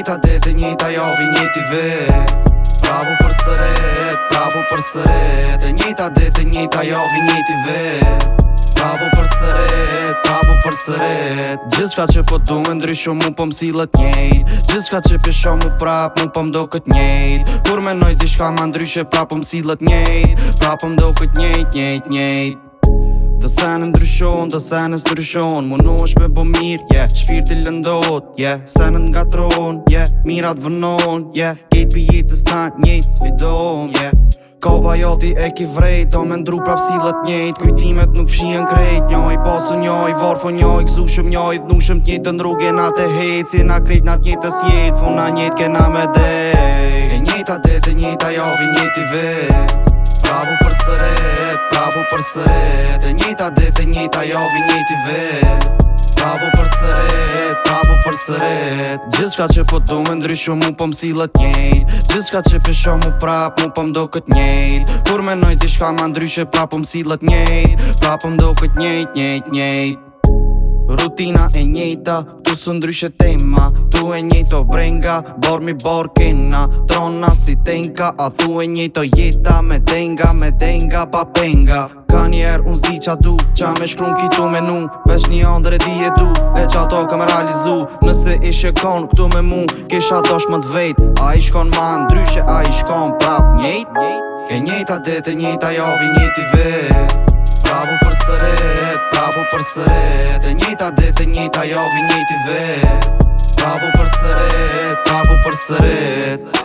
njëta dete, njëta jobi, njëti vet Prabu për sëret, prabu për sëret njëta dete, njëta jobi, njëti vet Prabu për sëret, prabu për sëret Gjithë shka që fëtë po du me ndryshu mu pëm po si lët njejt Gjithë shka që pisho mu prap mu pëm po do këtë njejt Kur me nojt i shka ma ndryshu prap mu si lët njejt Prap mu do këtë njejt, njejt, njejt Të sen ndryshon, të sen e sëndryshon është me bo mirë, yeah Shpirë të lëndot, yeah Sen nga tron, yeah Mirat vënon, yeah Kejtë për jetës të snak svidon, yeah Ka ba joti e ki vrejt Do me ndru prap si dhe Kujtimet nuk fshien krejt Njoj, posu njoj, vorfo njoj Këzu shum njoj, dhnu shum të njëjt e ndru gena të hejt Si na krejt në të njëjt Fu na Funa kena me dejt E njëta a e njëjt javi jovi vet Pravu për sërejt për sërët E njëta dit e njëta jo vi njëti vet Prabu për sërët, prabu për sërët Gjithë shka që po du me ndryshu mu po msilët njëjt Gjithë shka që pisho mu prap mu po këtë njëjt Kur me nojt i shka ma ndryshe prapu po msilët njëjt Prapu po mdo këtë njëjt, njëjt, njëjt Rutina e njejta, tu së ndryshe tema Tu e njejto brenga, bor mi bor kena Trona si tenka, a thu e njejto jeta Me denga, me denga, pa penga Ka njerë unë zdi qa du, qa me shkrum kitu me nu Vesh një andre di e du, e qa to ka me realizu Nëse ishe kon këtu me mu, kisha dosh më të vejt A i shkon ma ndryshe, a i shkon prap njejt Ke njejta dete, njejta jovi njejti vet Prapu për sëret Prapo për sëre, të njëta dhe të njëta jo vë njëti vet Prapo për sëre, prapo për sëre